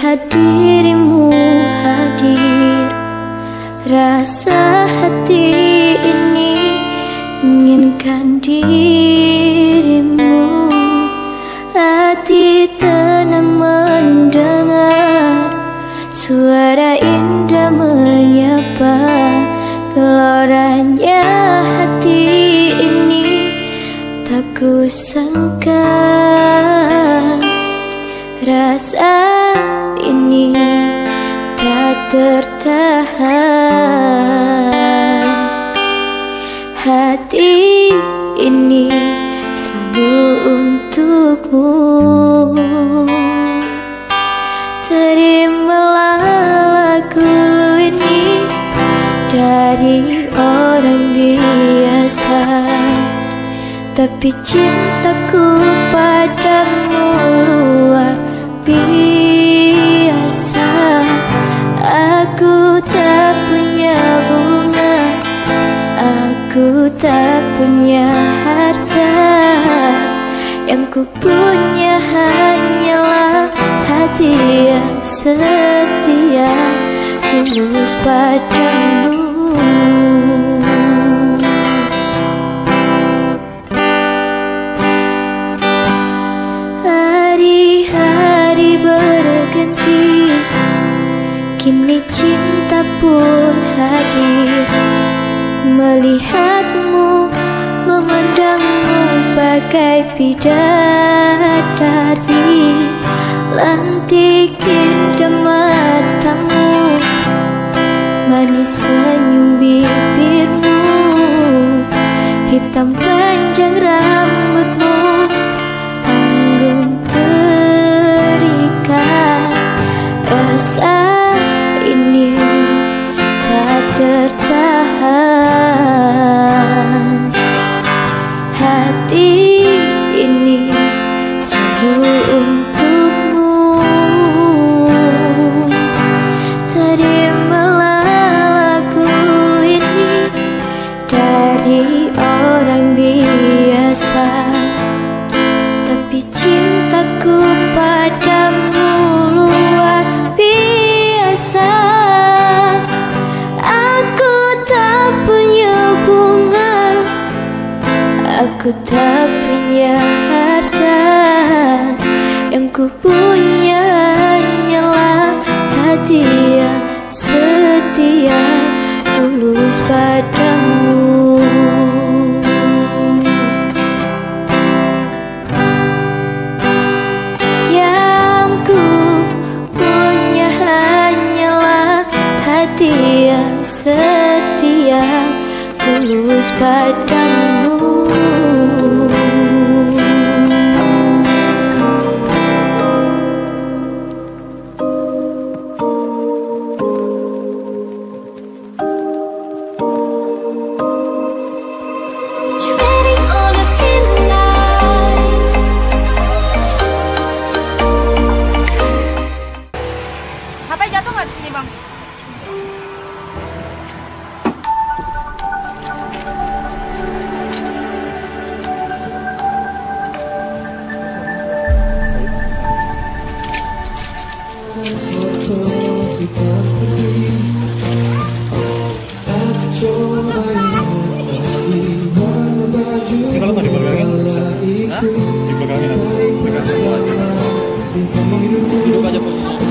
Melihat dirimu hadir. Rasa hati ini Inginkan dirimu. Hati tenang mendengar Suara indah menyapa Geloranya hati ini. Tak kusangka Rasa tertahan Hati ini selalu untukmu. Terimalah lagu ini dari orang biasa. Tapi cintaku tak punya harta. Yang ku punya hanyalah hati yang setia. Tulus padamu. Hari-hari berganti Kini cinta pun hadir. Melihatmu, memandangmu bagai bidadari. Lantik indah matamu Manis senyum bibirmu Aku tak punya harta Yang ku punya hanyalah hati yang setia Tulus padamu. Yang ku punya hanyalah hati yang setia Tulus padamu Ini kalau dipegangin bisa? Dipegangin apa? Pegang satu aja. Duduk aja posisinya.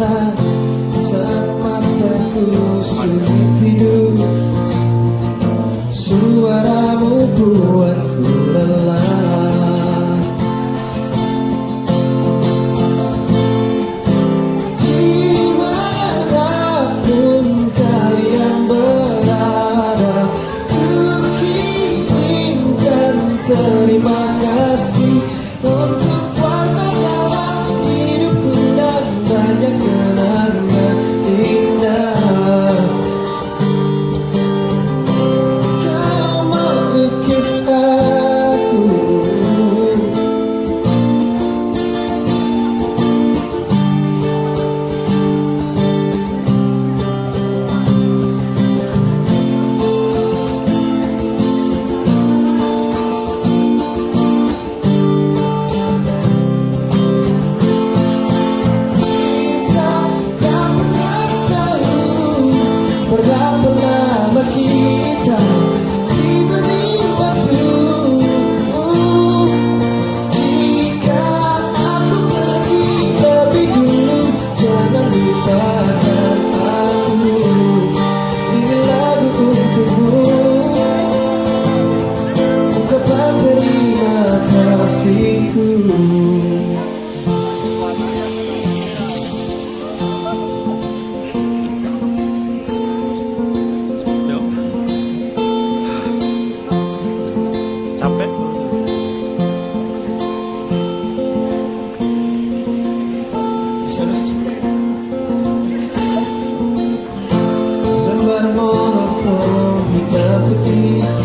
Saat mataku sulit hidup Suaramu buat diriku. Bermonopol hitam putih